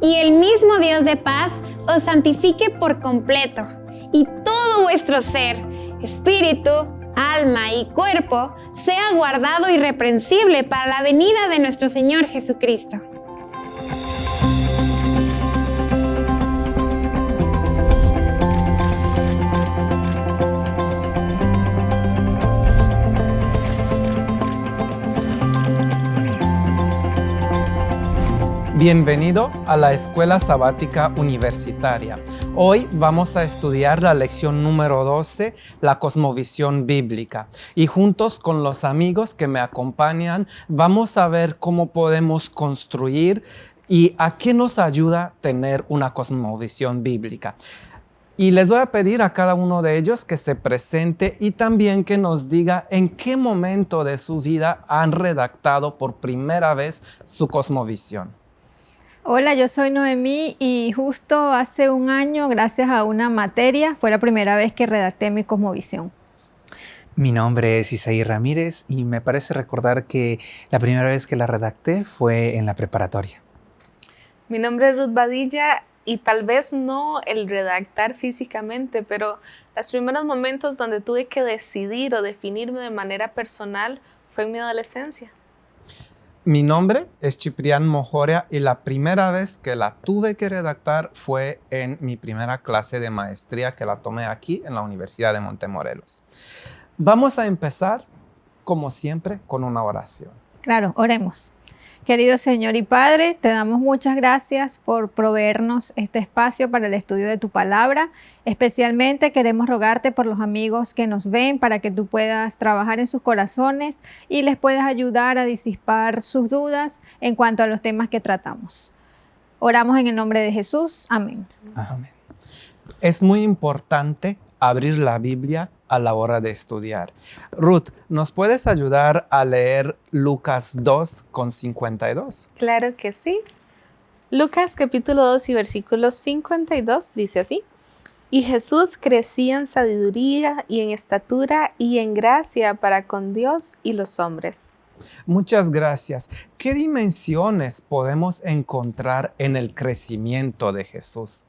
y el mismo Dios de paz os santifique por completo, y todo vuestro ser, espíritu, alma y cuerpo sea guardado irreprensible para la venida de nuestro Señor Jesucristo. Bienvenido a la Escuela Sabática Universitaria. Hoy vamos a estudiar la lección número 12, la cosmovisión bíblica. Y juntos con los amigos que me acompañan, vamos a ver cómo podemos construir y a qué nos ayuda tener una cosmovisión bíblica. Y les voy a pedir a cada uno de ellos que se presente y también que nos diga en qué momento de su vida han redactado por primera vez su cosmovisión. Hola, yo soy Noemí y justo hace un año, gracias a una materia, fue la primera vez que redacté mi cosmovisión. Mi nombre es Isaí Ramírez y me parece recordar que la primera vez que la redacté fue en la preparatoria. Mi nombre es Ruth Badilla y tal vez no el redactar físicamente, pero los primeros momentos donde tuve que decidir o definirme de manera personal fue en mi adolescencia. Mi nombre es Ciprián Mojoria y la primera vez que la tuve que redactar fue en mi primera clase de maestría que la tomé aquí en la Universidad de Montemorelos. Vamos a empezar, como siempre, con una oración. Claro, oremos. Querido Señor y Padre, te damos muchas gracias por proveernos este espacio para el estudio de tu palabra. Especialmente queremos rogarte por los amigos que nos ven para que tú puedas trabajar en sus corazones y les puedas ayudar a disipar sus dudas en cuanto a los temas que tratamos. Oramos en el nombre de Jesús. Amén. Amén. Es muy importante abrir la Biblia a la hora de estudiar. Ruth, ¿nos puedes ayudar a leer Lucas 2 con 52? Claro que sí. Lucas capítulo 2 y versículo 52 dice así. Y Jesús crecía en sabiduría y en estatura y en gracia para con Dios y los hombres. Muchas gracias. ¿Qué dimensiones podemos encontrar en el crecimiento de Jesús?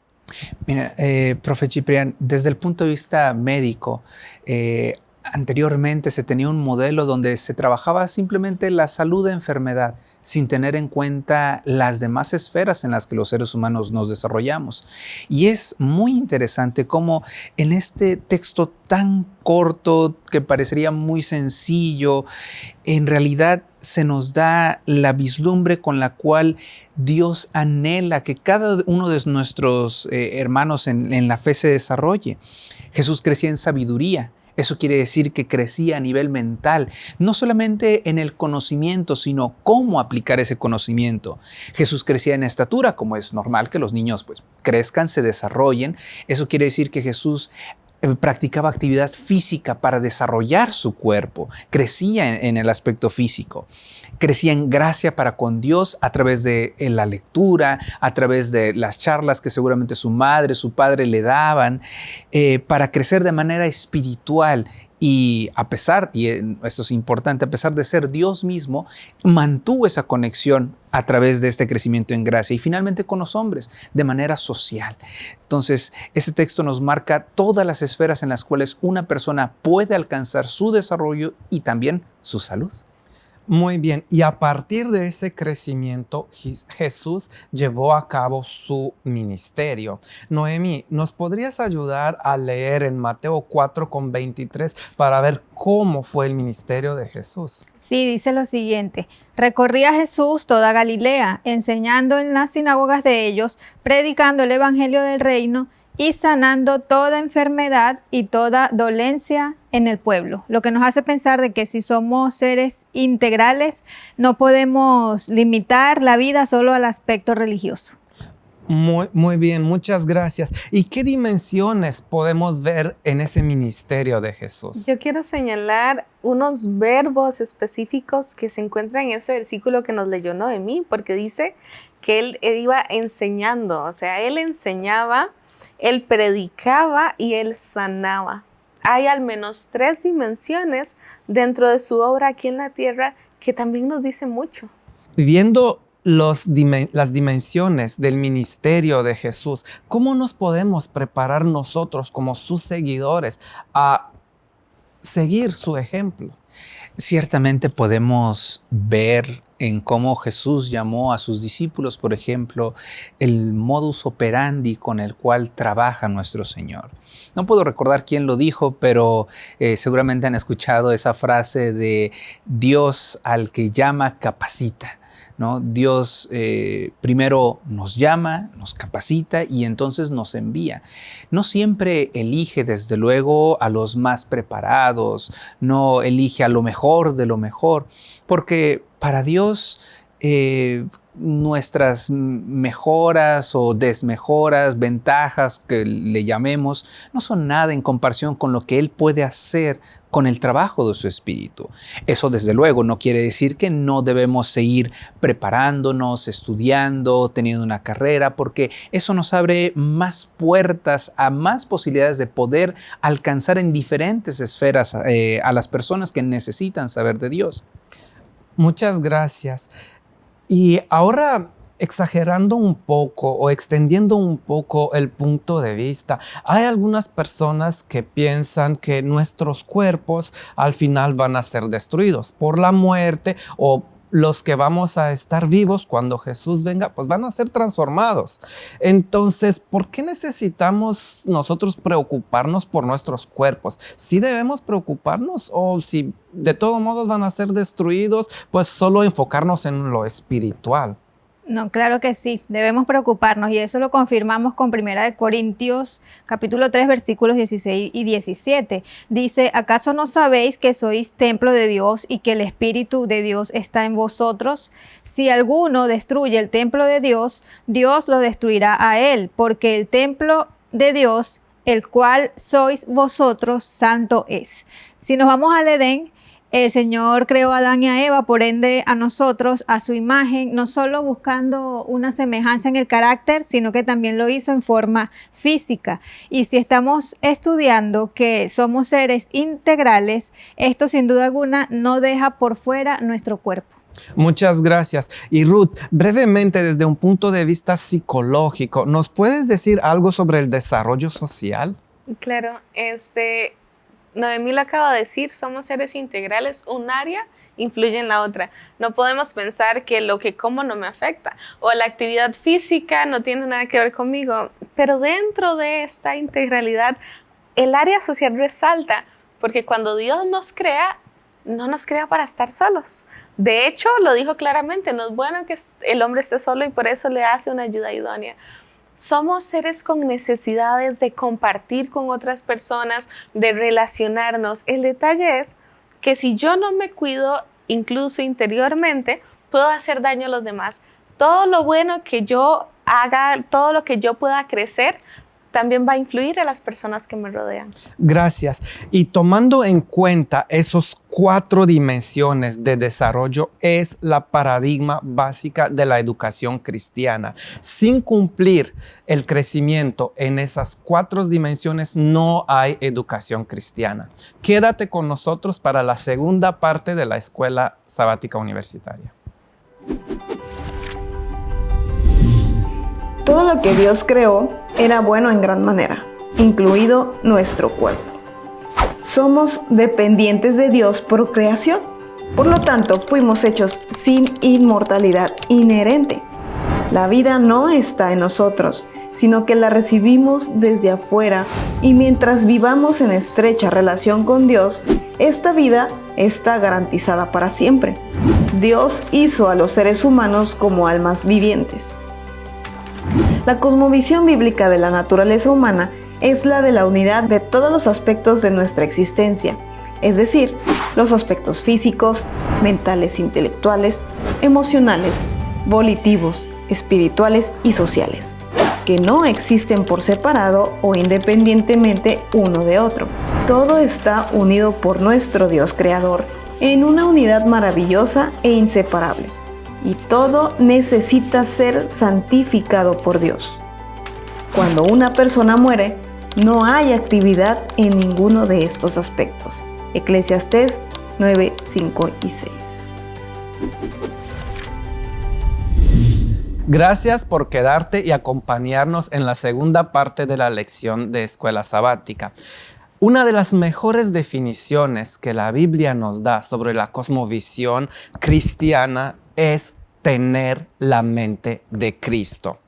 Mira, eh, profe Ciprián, desde el punto de vista médico, eh, anteriormente se tenía un modelo donde se trabajaba simplemente la salud de enfermedad sin tener en cuenta las demás esferas en las que los seres humanos nos desarrollamos. Y es muy interesante cómo en este texto tan corto, que parecería muy sencillo, en realidad se nos da la vislumbre con la cual Dios anhela que cada uno de nuestros eh, hermanos en, en la fe se desarrolle. Jesús crecía en sabiduría, eso quiere decir que crecía a nivel mental, no solamente en el conocimiento, sino cómo aplicar ese conocimiento. Jesús crecía en estatura, como es normal que los niños pues, crezcan, se desarrollen. Eso quiere decir que Jesús practicaba actividad física para desarrollar su cuerpo, crecía en, el aspecto físico crecía en gracia para con Dios a través de la lectura, a través de las charlas que seguramente su madre, su padre le daban, eh, para crecer de manera espiritual. Y a pesar, y esto es importante, a pesar de ser Dios mismo, mantuvo esa conexión a través de este crecimiento en gracia y finalmente con los hombres, de manera social. Entonces, este texto nos marca todas las esferas en las cuales una persona puede alcanzar su desarrollo y también su salud. Muy bien, y a partir de ese crecimiento, Jesús llevó a cabo su ministerio. Noemi, ¿nos podrías ayudar a leer en Mateo 4 con 23 para ver cómo fue el ministerio de Jesús? Sí, dice lo siguiente. Recorría Jesús toda Galilea, enseñando en las sinagogas de ellos, predicando el evangelio del reino y sanando toda enfermedad y toda dolencia en el pueblo, lo que nos hace pensar de que si somos seres integrales no podemos limitar la vida solo al aspecto religioso. Muy, muy bien, muchas gracias. ¿Y qué dimensiones podemos ver en ese ministerio de Jesús? Yo quiero señalar unos verbos específicos que se encuentran en ese versículo que nos leyó Noemí, porque dice que él iba enseñando, o sea, él enseñaba él predicaba y él sanaba. Hay al menos tres dimensiones dentro de su obra aquí en la tierra que también nos dicen mucho. Viendo las dimensiones del ministerio de Jesús, ¿cómo nos podemos preparar nosotros como sus seguidores a seguir su ejemplo? Ciertamente podemos ver en cómo Jesús llamó a sus discípulos, por ejemplo, el modus operandi con el cual trabaja nuestro Señor. No puedo recordar quién lo dijo, pero eh, seguramente han escuchado esa frase de Dios al que llama capacita. Dios eh, primero nos llama, nos capacita y entonces nos envía. No siempre elige desde luego a los más preparados, no elige a lo mejor de lo mejor, porque para Dios eh, nuestras mejoras o desmejoras, ventajas que le llamemos, no son nada en comparación con lo que Él puede hacer con el trabajo de su espíritu. Eso desde luego no quiere decir que no debemos seguir preparándonos, estudiando, teniendo una carrera, porque eso nos abre más puertas a más posibilidades de poder alcanzar en diferentes esferas eh, a las personas que necesitan saber de Dios. Muchas gracias. Y ahora exagerando un poco o extendiendo un poco el punto de vista, hay algunas personas que piensan que nuestros cuerpos al final van a ser destruidos por la muerte o los que vamos a estar vivos cuando Jesús venga, pues van a ser transformados. Entonces, ¿por qué necesitamos nosotros preocuparnos por nuestros cuerpos? Si debemos preocuparnos o si de todos modos van a ser destruidos, pues solo enfocarnos en lo espiritual. No, claro que sí, debemos preocuparnos y eso lo confirmamos con Primera de Corintios capítulo 3 versículos 16 y 17. Dice, ¿acaso no sabéis que sois templo de Dios y que el Espíritu de Dios está en vosotros? Si alguno destruye el templo de Dios, Dios lo destruirá a él, porque el templo de Dios, el cual sois vosotros, santo es. Si nos vamos al Edén, el Señor creó a Adán y a Eva, por ende a nosotros, a su imagen, no solo buscando una semejanza en el carácter, sino que también lo hizo en forma física. Y si estamos estudiando que somos seres integrales, esto sin duda alguna no deja por fuera nuestro cuerpo. Muchas gracias. Y Ruth, brevemente desde un punto de vista psicológico, ¿nos puedes decir algo sobre el desarrollo social? Claro, este, Noemí lo acaba de decir, somos seres integrales, un área influye en la otra. No podemos pensar que lo que como no me afecta o la actividad física no tiene nada que ver conmigo, pero dentro de esta integralidad el área social resalta porque cuando Dios nos crea, no nos crea para estar solos. De hecho, lo dijo claramente, no es bueno que el hombre esté solo y por eso le hace una ayuda idónea. Somos seres con necesidades de compartir con otras personas, de relacionarnos. El detalle es que si yo no me cuido, incluso interiormente, puedo hacer daño a los demás. Todo lo bueno que yo haga, todo lo que yo pueda crecer, también va a influir a las personas que me rodean. Gracias. Y tomando en cuenta esos cuatro dimensiones de desarrollo es la paradigma básica de la educación cristiana. Sin cumplir el crecimiento en esas cuatro dimensiones no hay educación cristiana. Quédate con nosotros para la segunda parte de la Escuela Sabática Universitaria. Todo lo que Dios creó era bueno en gran manera, incluido nuestro cuerpo. Somos dependientes de Dios por creación. Por lo tanto, fuimos hechos sin inmortalidad inherente. La vida no está en nosotros, sino que la recibimos desde afuera y mientras vivamos en estrecha relación con Dios, esta vida está garantizada para siempre. Dios hizo a los seres humanos como almas vivientes. La cosmovisión bíblica de la naturaleza humana es la de la unidad de todos los aspectos de nuestra existencia, es decir, los aspectos físicos, mentales, intelectuales, emocionales, volitivos, espirituales y sociales, que no existen por separado o independientemente uno de otro. Todo está unido por nuestro Dios Creador en una unidad maravillosa e inseparable y todo necesita ser santificado por Dios. Cuando una persona muere, no hay actividad en ninguno de estos aspectos. Eclesiastés 9, 5 y 6. Gracias por quedarte y acompañarnos en la segunda parte de la lección de escuela sabática. Una de las mejores definiciones que la Biblia nos da sobre la cosmovisión cristiana es tener la mente de Cristo.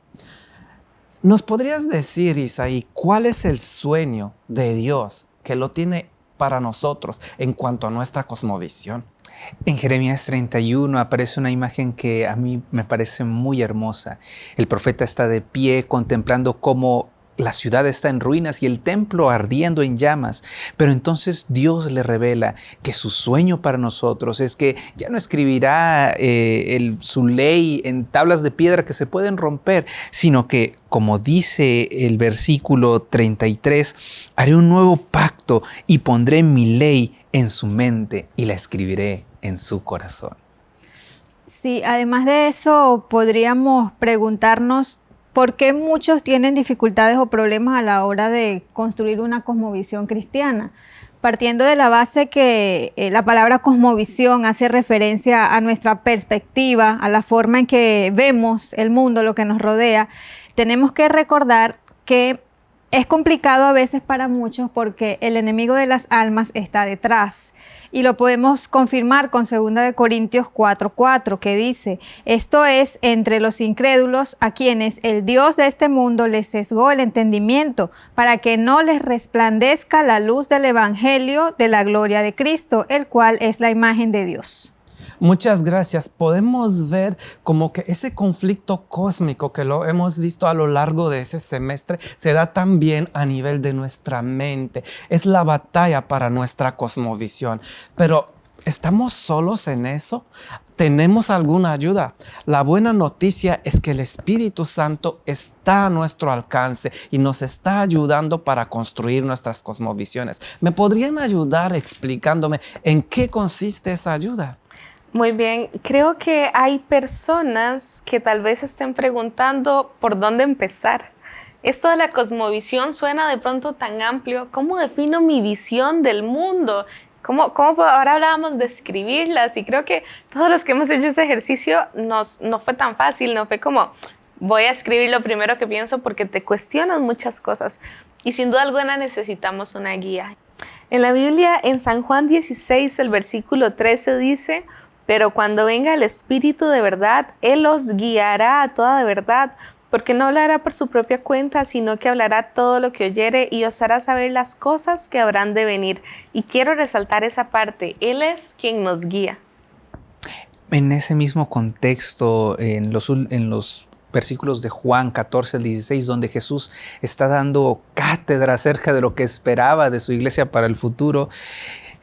¿Nos podrías decir, Isaí, cuál es el sueño de Dios que lo tiene para nosotros en cuanto a nuestra cosmovisión? En Jeremías 31 aparece una imagen que a mí me parece muy hermosa. El profeta está de pie contemplando cómo la ciudad está en ruinas y el templo ardiendo en llamas. Pero entonces Dios le revela que su sueño para nosotros es que ya no escribirá eh, su ley en tablas de piedra que se pueden romper, sino que, como dice el versículo 33, haré un nuevo pacto y pondré mi ley en su mente y la escribiré en su corazón. Sí, además de eso, podríamos preguntarnos ¿Por qué muchos tienen dificultades o problemas a la hora de construir una cosmovisión cristiana? Partiendo de la base que eh, la palabra cosmovisión hace referencia a nuestra perspectiva, a la forma en que vemos el mundo, lo que nos rodea, tenemos que recordar que es complicado a veces para muchos porque el enemigo de las almas está detrás. Y lo podemos confirmar con 2 Corintios 4:4 que dice, esto es entre los incrédulos a quienes el Dios de este mundo les sesgó el entendimiento para que no les resplandezca la luz del Evangelio de la gloria de Cristo, el cual es la imagen de Dios. Muchas gracias. Podemos ver como que ese conflicto cósmico que lo hemos visto a lo largo de ese semestre se da también a nivel de nuestra mente. Es la batalla para nuestra cosmovisión. Pero ¿estamos solos en eso? ¿Tenemos alguna ayuda? La buena noticia es que el Espíritu Santo está a nuestro alcance y nos está ayudando para construir nuestras cosmovisiones. ¿Me podrían ayudar explicándome en qué consiste esa ayuda? Muy bien, creo que hay personas que tal vez estén preguntando por dónde empezar. Esto de la cosmovisión suena de pronto tan amplio. ¿Cómo defino mi visión del mundo? ¿Cómo, cómo ahora hablábamos de escribirlas? Y creo que todos los que hemos hecho ese ejercicio nos, no fue tan fácil, no fue como voy a escribir lo primero que pienso porque te cuestionas muchas cosas. Y sin duda alguna necesitamos una guía. En la Biblia, en San Juan 16, el versículo 13 dice, pero cuando venga el Espíritu de verdad, Él os guiará a toda verdad, porque no hablará por su propia cuenta, sino que hablará todo lo que oyere y os hará saber las cosas que habrán de venir. Y quiero resaltar esa parte, Él es quien nos guía. En ese mismo contexto, en los, en los versículos de Juan 14 al 16, donde Jesús está dando cátedra acerca de lo que esperaba de su iglesia para el futuro,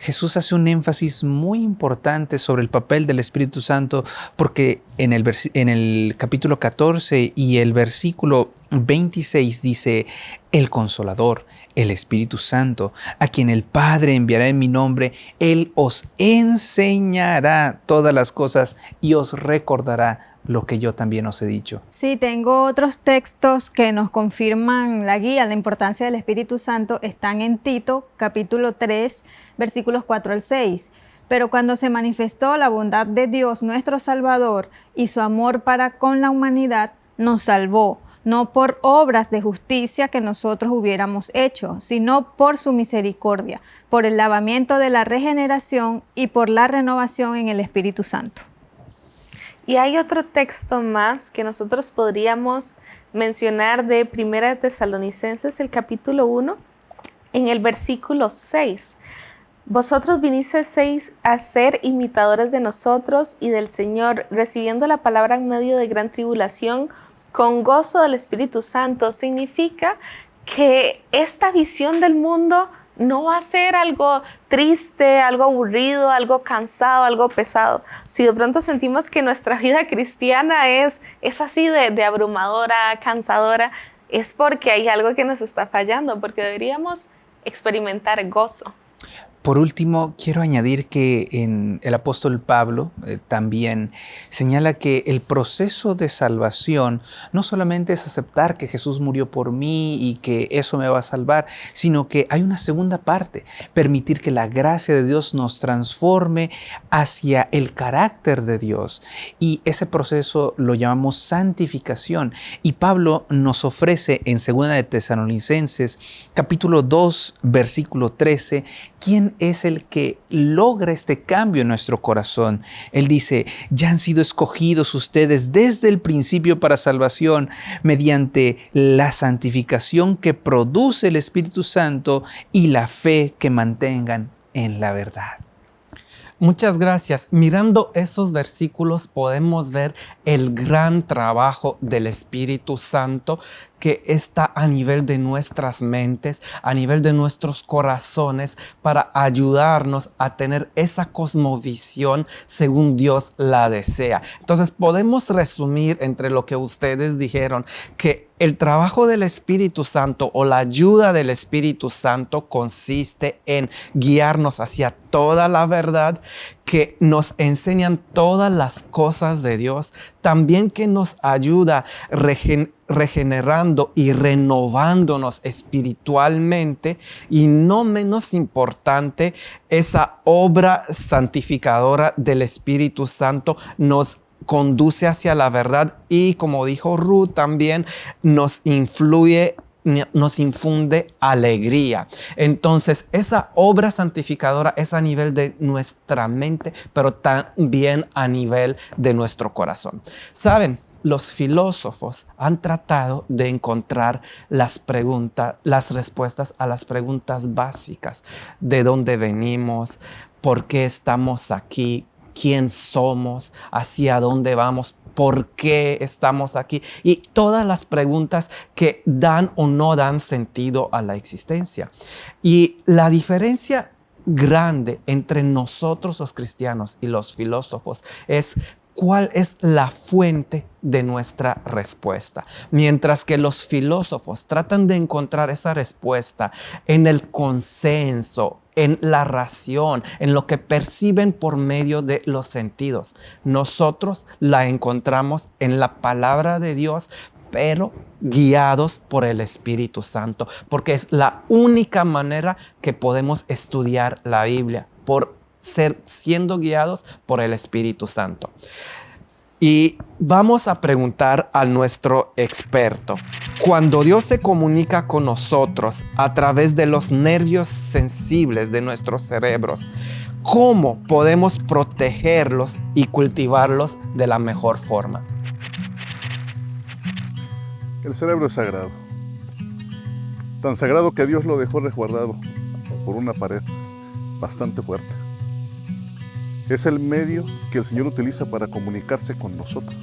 Jesús hace un énfasis muy importante sobre el papel del Espíritu Santo porque en el, en el capítulo 14 y el versículo 26 dice, el consolador, el Espíritu Santo, a quien el Padre enviará en mi nombre, Él os enseñará todas las cosas y os recordará lo que yo también os he dicho. Sí, tengo otros textos que nos confirman la guía, la importancia del Espíritu Santo, están en Tito, capítulo 3, versículos 4 al 6. Pero cuando se manifestó la bondad de Dios, nuestro Salvador, y su amor para con la humanidad, nos salvó, no por obras de justicia que nosotros hubiéramos hecho, sino por su misericordia, por el lavamiento de la regeneración y por la renovación en el Espíritu Santo. Y hay otro texto más que nosotros podríamos mencionar de Primera Tesalonicenses, el capítulo 1, en el versículo 6. Vosotros vinisteis a ser imitadores de nosotros y del Señor, recibiendo la palabra en medio de gran tribulación, con gozo del Espíritu Santo. Significa que esta visión del mundo no va a ser algo triste, algo aburrido, algo cansado, algo pesado. Si de pronto sentimos que nuestra vida cristiana es, es así de, de abrumadora, cansadora, es porque hay algo que nos está fallando, porque deberíamos experimentar gozo. Por último, quiero añadir que en el apóstol Pablo eh, también señala que el proceso de salvación no solamente es aceptar que Jesús murió por mí y que eso me va a salvar, sino que hay una segunda parte, permitir que la gracia de Dios nos transforme hacia el carácter de Dios. Y ese proceso lo llamamos santificación. Y Pablo nos ofrece en 2 de Tesalonicenses capítulo 2, versículo 13, ¿quién es el que logra este cambio en nuestro corazón? Él dice, ya han sido escogidos ustedes desde el principio para salvación mediante la santificación que produce el Espíritu Santo y la fe que mantengan en la verdad. Muchas gracias. Mirando esos versículos podemos ver el gran trabajo del Espíritu Santo que está a nivel de nuestras mentes, a nivel de nuestros corazones, para ayudarnos a tener esa cosmovisión según Dios la desea. Entonces podemos resumir entre lo que ustedes dijeron, que el trabajo del Espíritu Santo o la ayuda del Espíritu Santo consiste en guiarnos hacia toda la verdad, que nos enseñan todas las cosas de Dios, también que nos ayuda regenerando y renovándonos espiritualmente y no menos importante, esa obra santificadora del Espíritu Santo nos conduce hacia la verdad y como dijo Ruth también nos influye nos infunde alegría. Entonces, esa obra santificadora es a nivel de nuestra mente, pero también a nivel de nuestro corazón. Saben, los filósofos han tratado de encontrar las preguntas, las respuestas a las preguntas básicas. ¿De dónde venimos? ¿Por qué estamos aquí? ¿Quién somos? ¿Hacia dónde vamos? por qué estamos aquí y todas las preguntas que dan o no dan sentido a la existencia. Y la diferencia grande entre nosotros los cristianos y los filósofos es cuál es la fuente de nuestra respuesta. Mientras que los filósofos tratan de encontrar esa respuesta en el consenso, en la ración, en lo que perciben por medio de los sentidos. Nosotros la encontramos en la palabra de Dios, pero guiados por el Espíritu Santo, porque es la única manera que podemos estudiar la Biblia, por ser siendo guiados por el Espíritu Santo. Y vamos a preguntar a nuestro experto. Cuando Dios se comunica con nosotros a través de los nervios sensibles de nuestros cerebros, ¿cómo podemos protegerlos y cultivarlos de la mejor forma? El cerebro es sagrado. Tan sagrado que Dios lo dejó resguardado por una pared bastante fuerte es el medio que el Señor utiliza para comunicarse con nosotros.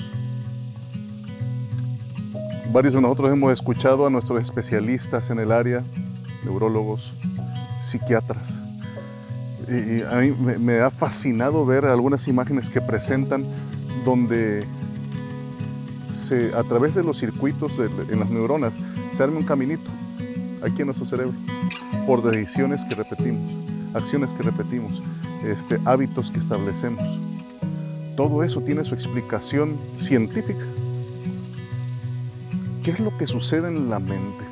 Varios de nosotros hemos escuchado a nuestros especialistas en el área, neurólogos, psiquiatras. Y a mí me ha fascinado ver algunas imágenes que presentan donde a través de los circuitos en las neuronas se arma un caminito aquí en nuestro cerebro por decisiones que repetimos, acciones que repetimos este, hábitos que establecemos. Todo eso tiene su explicación científica. ¿Qué es lo que sucede en la mente?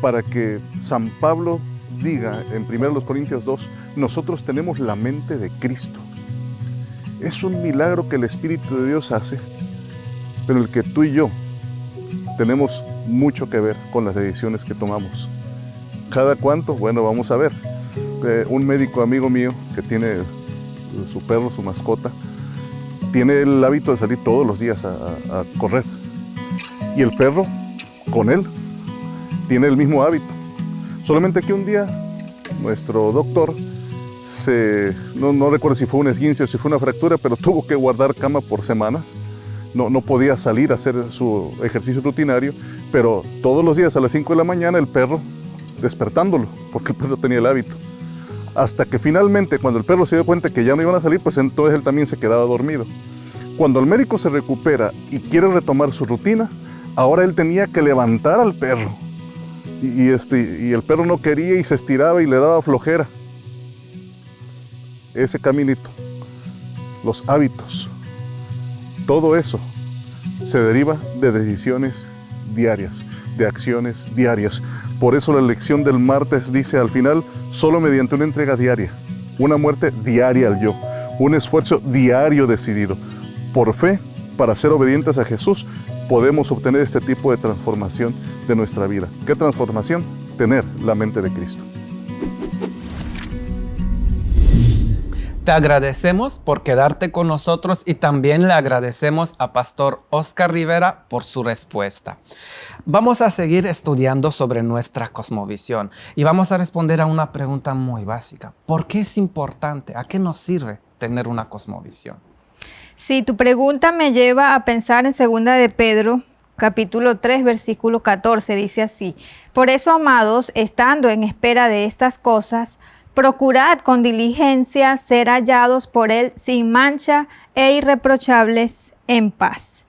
Para que San Pablo diga en 1 Corintios 2, nosotros tenemos la mente de Cristo. Es un milagro que el Espíritu de Dios hace, pero el que tú y yo tenemos mucho que ver con las decisiones que tomamos. ¿Cada cuánto? Bueno, vamos a ver un médico amigo mío que tiene su perro, su mascota, tiene el hábito de salir todos los días a, correr. Y el perro, con él, tiene el mismo hábito. Solamente que un día nuestro doctor se, no, recuerdo si fue un esguince o si fue una fractura, pero tuvo que guardar cama por semanas. No, no podía salir a hacer su ejercicio rutinario, pero todos los días a las 5 de la mañana el perro despertándolo, porque el perro tenía el hábito hasta que finalmente cuando el perro se dio cuenta que ya no iban a salir, pues entonces él también se quedaba dormido. Cuando el médico se recupera y quiere retomar su rutina, ahora él tenía que levantar al perro. Y, este, y el perro no quería y se estiraba y le daba flojera. ese caminito, los hábitos, todo eso se deriva de decisiones diarias, de acciones diarias. Por eso la lección del martes dice al final, solo mediante una entrega diaria, una muerte diaria al yo, un esfuerzo diario decidido, por fe, para ser obedientes a Jesús, podemos obtener este tipo de transformación de nuestra vida. ¿Qué transformación? Tener la mente de Cristo. Te agradecemos por quedarte con nosotros y también le agradecemos a Pastor Oscar Rivera por su respuesta. Vamos a seguir estudiando sobre nuestra cosmovisión y vamos a responder a una pregunta muy básica. ¿Por qué es importante? ¿A qué nos sirve tener una cosmovisión? Si tu pregunta me lleva a pensar en segunda de Pedro, capítulo 3, versículo 14, dice así, Por eso, amados, estando en espera de estas cosas, procurad con diligencia ser hallados por Él sin mancha e irreprochables en paz.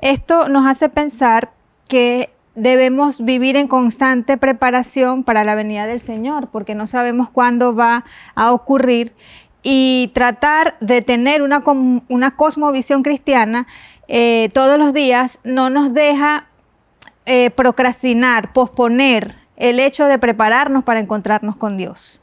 Esto nos hace pensar que debemos vivir en constante preparación para la venida del Señor, porque no sabemos cuándo va a ocurrir y tratar de tener una, una cosmovisión cristiana eh, todos los días no nos deja eh, procrastinar, posponer el hecho de prepararnos para encontrarnos con Dios.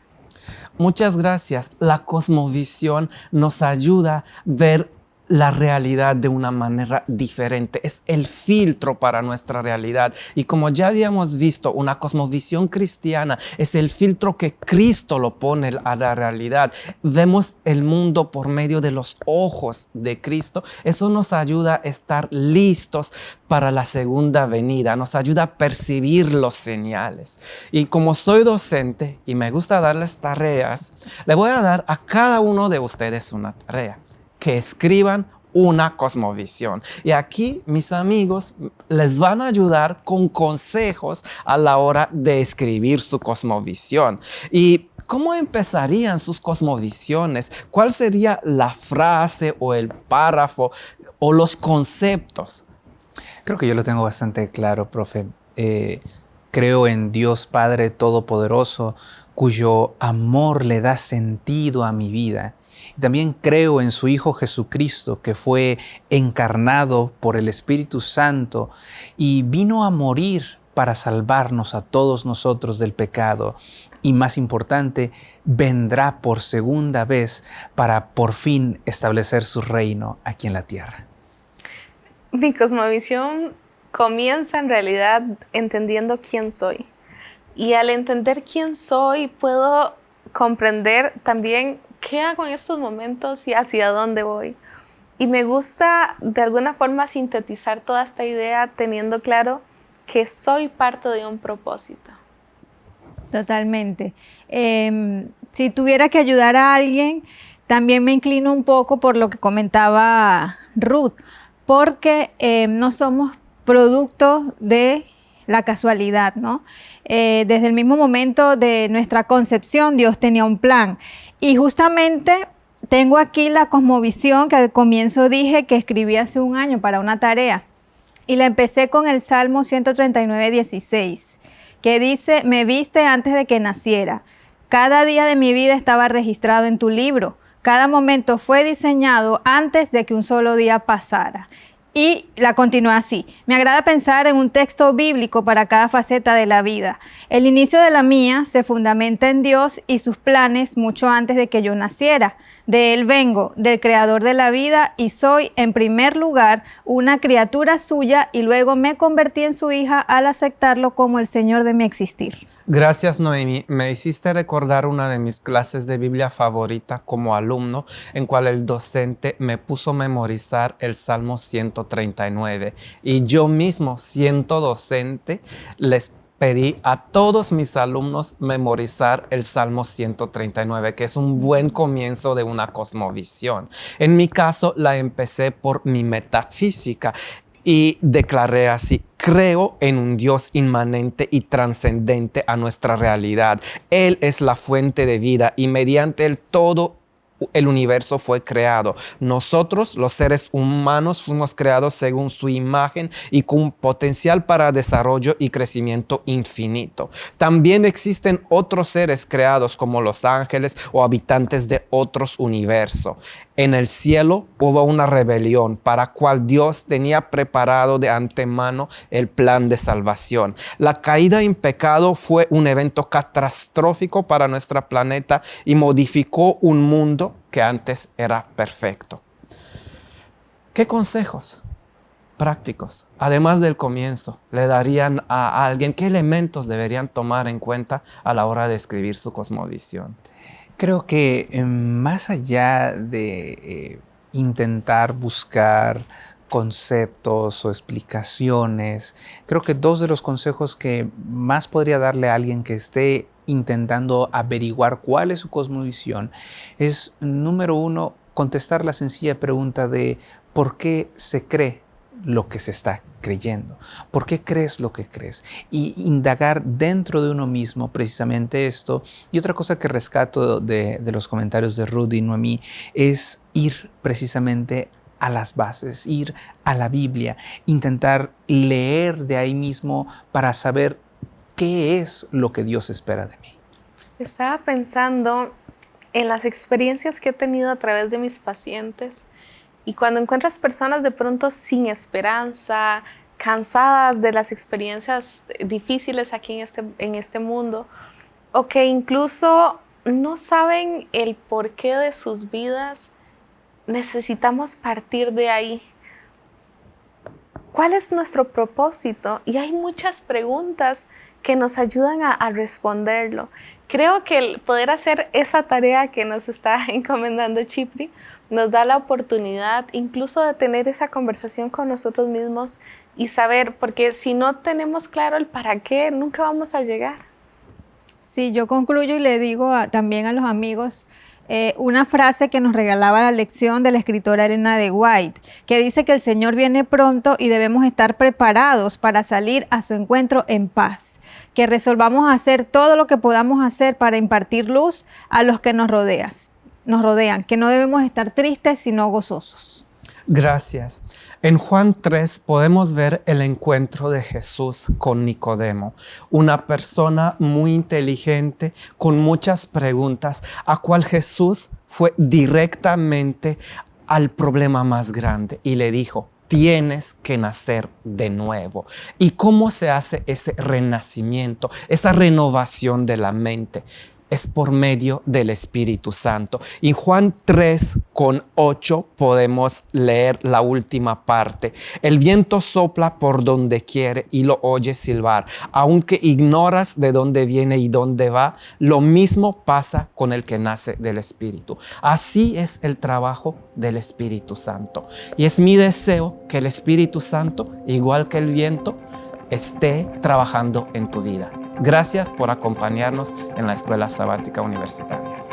Muchas gracias. La cosmovisión nos ayuda a ver la realidad de una manera diferente. Es el filtro para nuestra realidad. Y como ya habíamos visto, una cosmovisión cristiana es el filtro que Cristo lo pone a la realidad. Vemos el mundo por medio de los ojos de Cristo. Eso nos ayuda a estar listos para la segunda venida. Nos ayuda a percibir los señales. Y como soy docente y me gusta darles tareas, le voy a dar a cada uno de ustedes una tarea que escriban una cosmovisión. Y aquí mis amigos les van a ayudar con consejos a la hora de escribir su cosmovisión. ¿Y cómo empezarían sus cosmovisiones? ¿Cuál sería la frase o el párrafo o los conceptos? Creo que yo lo tengo bastante claro, profe. Eh, creo en Dios Padre Todopoderoso, cuyo amor le da sentido a mi vida también creo en su Hijo Jesucristo, que fue encarnado por el Espíritu Santo y vino a morir para salvarnos a todos nosotros del pecado. Y más importante, vendrá por segunda vez para por fin establecer su reino aquí en la tierra. Mi cosmovisión comienza en realidad entendiendo quién soy. Y al entender quién soy, puedo comprender también ¿qué hago en estos momentos y hacia dónde voy? Y me gusta de alguna forma sintetizar toda esta idea teniendo claro que soy parte de un propósito. Totalmente. Em, si tuviera que ayudar a alguien, también me inclino un poco por lo que comentaba Ruth, porque em, no somos producto de la casualidad, ¿no? Eh, desde el mismo momento de nuestra concepción, Dios tenía un plan. Y justamente tengo aquí la cosmovisión que al comienzo dije que escribí hace un año para una tarea. Y la empecé con el Salmo 139, 16, que dice, me viste antes de que naciera. Cada día de mi vida estaba registrado en tu libro. Cada momento fue diseñado antes de que un solo día pasara. Y la continúa así. Me agrada pensar en un texto bíblico para cada faceta de la vida. El inicio de la mía se fundamenta en Dios y sus planes mucho antes de que yo naciera. De Él vengo, del Creador de la vida, y soy en primer lugar una criatura suya y luego me convertí en su hija al aceptarlo como el Señor de mi existir. Gracias Noemi, me hiciste recordar una de mis clases de Biblia favorita como alumno, en cual el docente me puso a memorizar el Salmo 139 y yo mismo, siendo docente, les pedí a todos mis alumnos memorizar el Salmo 139, que es un buen comienzo de una cosmovisión. En mi caso, la empecé por mi metafísica y declaré así, creo en un Dios inmanente y trascendente a nuestra realidad. Él es la fuente de vida y mediante él todo el universo fue creado. Nosotros, los seres humanos, fuimos creados según su imagen y con potencial para desarrollo y crecimiento infinito. También existen otros seres creados como los ángeles o habitantes de otros universos. En el cielo hubo una rebelión para cual Dios tenía preparado de antemano el plan de salvación. La caída en pecado fue un evento catastrófico para nuestro planeta y modificó un mundo que antes era perfecto. ¿Qué consejos prácticos, además del comienzo, le darían a alguien? ¿Qué elementos deberían tomar en cuenta a la hora de escribir su cosmovisión? Creo que eh, más allá de eh, intentar buscar conceptos o explicaciones, creo que dos de los consejos que más podría darle a alguien que esté intentando averiguar cuál es su cosmovisión es, número uno, contestar la sencilla pregunta de ¿por qué se cree lo que se está creyendo. ¿Por qué crees lo que crees? Y indagar dentro de uno mismo precisamente esto. Y otra cosa que rescato de, los comentarios de Rudy y Noemí es ir precisamente a las bases, ir a la Biblia, intentar leer de ahí mismo para saber qué es lo que Dios espera de mí. Estaba pensando en las experiencias que he tenido a través de mis pacientes y cuando encuentras personas de pronto sin esperanza, cansadas de las experiencias difíciles aquí en este, en este mundo, o que incluso no saben el porqué de sus vidas, necesitamos partir de ahí. ¿Cuál es nuestro propósito? Y hay muchas preguntas que nos ayudan a, responderlo. Creo que el poder hacer esa tarea que nos está encomendando Chipri nos da la oportunidad incluso de tener esa conversación con nosotros mismos y saber, porque si no tenemos claro el para qué, nunca vamos a llegar. Sí, yo concluyo y le digo también a los amigos eh, una frase que nos regalaba la lección de la escritora Elena de White, que dice que el Señor viene pronto y debemos estar preparados para salir a su encuentro en paz, que resolvamos hacer todo lo que podamos hacer para impartir luz a los que nos rodeas nos rodean, que no debemos estar tristes, sino gozosos. Gracias. En Juan 3 podemos ver el encuentro de Jesús con Nicodemo, una persona muy inteligente con muchas preguntas, a cual Jesús fue directamente al problema más grande y le dijo, tienes que nacer de nuevo. ¿Y cómo se hace ese renacimiento, esa renovación de la mente? Es por medio del Espíritu Santo. Y Juan 3 con 8 podemos leer la última parte. El viento sopla por donde quiere y lo oyes silbar. Aunque ignoras de dónde viene y dónde va, lo mismo pasa con el que nace del Espíritu. Así es el trabajo del Espíritu Santo. Y es mi deseo que el Espíritu Santo, igual que el viento, esté trabajando en tu vida. Gracias por acompañarnos en la Escuela Sabática Universitaria.